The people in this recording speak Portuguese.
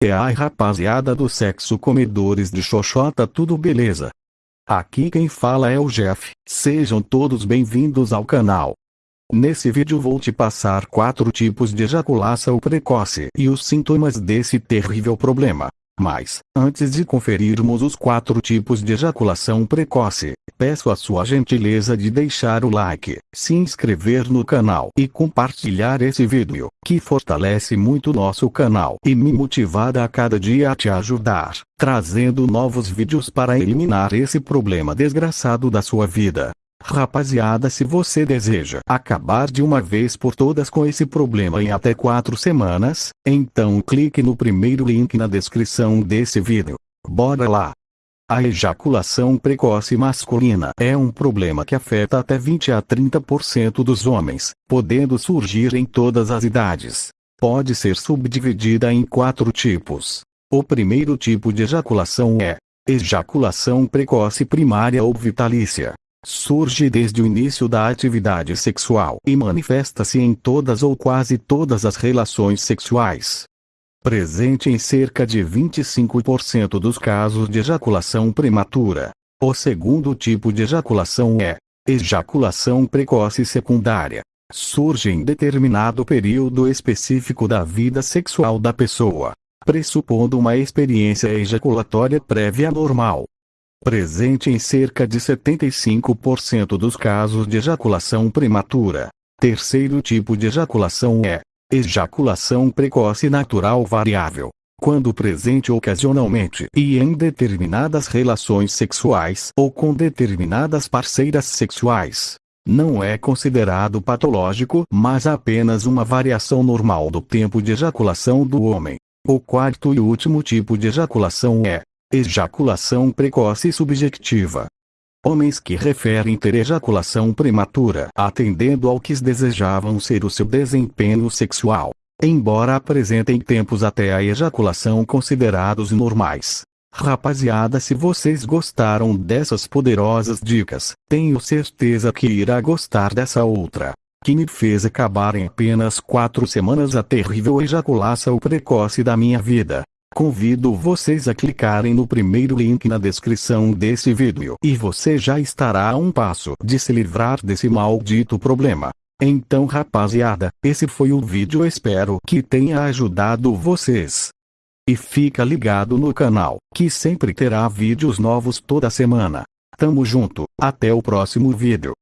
É ai rapaziada do sexo comedores de xoxota tudo beleza? Aqui quem fala é o Jeff, sejam todos bem-vindos ao canal. Nesse vídeo vou te passar quatro tipos de ejaculação precoce e os sintomas desse terrível problema. Mas, antes de conferirmos os quatro tipos de ejaculação precoce, peço a sua gentileza de deixar o like, se inscrever no canal e compartilhar esse vídeo, que fortalece muito nosso canal e me motiva a cada dia a te ajudar, trazendo novos vídeos para eliminar esse problema desgraçado da sua vida. Rapaziada se você deseja acabar de uma vez por todas com esse problema em até 4 semanas, então clique no primeiro link na descrição desse vídeo. Bora lá! A ejaculação precoce masculina é um problema que afeta até 20 a 30% dos homens, podendo surgir em todas as idades. Pode ser subdividida em quatro tipos. O primeiro tipo de ejaculação é ejaculação precoce primária ou vitalícia. Surge desde o início da atividade sexual e manifesta-se em todas ou quase todas as relações sexuais. Presente em cerca de 25% dos casos de ejaculação prematura. O segundo tipo de ejaculação é ejaculação precoce secundária. Surge em determinado período específico da vida sexual da pessoa, pressupondo uma experiência ejaculatória prévia normal, presente em cerca de 75% dos casos de ejaculação prematura. Terceiro tipo de ejaculação é ejaculação precoce natural variável. Quando presente ocasionalmente e em determinadas relações sexuais ou com determinadas parceiras sexuais. Não é considerado patológico, mas apenas uma variação normal do tempo de ejaculação do homem. O quarto e último tipo de ejaculação é Ejaculação precoce subjetiva. Homens que referem ter ejaculação prematura atendendo ao que desejavam ser o seu desempenho sexual, embora apresentem tempos até a ejaculação considerados normais. Rapaziada se vocês gostaram dessas poderosas dicas, tenho certeza que irá gostar dessa outra. Que me fez acabar em apenas 4 semanas a terrível ejaculação precoce da minha vida. Convido vocês a clicarem no primeiro link na descrição desse vídeo e você já estará a um passo de se livrar desse maldito problema. Então rapaziada, esse foi o vídeo espero que tenha ajudado vocês. E fica ligado no canal, que sempre terá vídeos novos toda semana. Tamo junto, até o próximo vídeo.